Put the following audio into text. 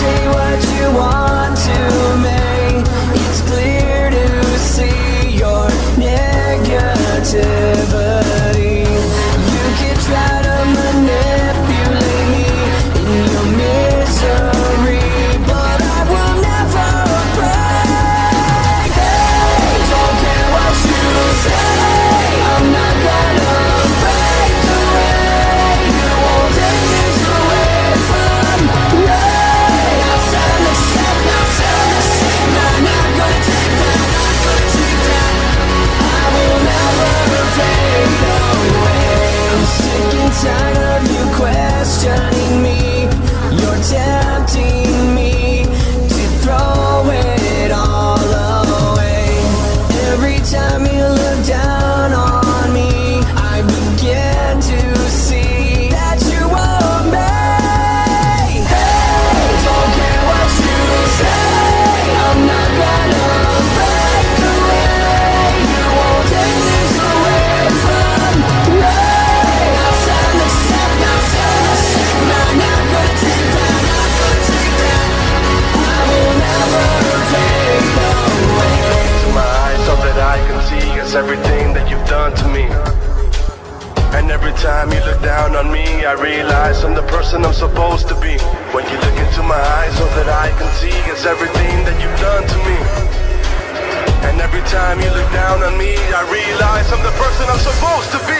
say everything that you've done to me. And every time you look down on me, I realize I'm the person I'm supposed to be. When you look into my eyes, all that I can see is everything that you've done to me. And every time you look down on me, I realize I'm the person I'm supposed to be.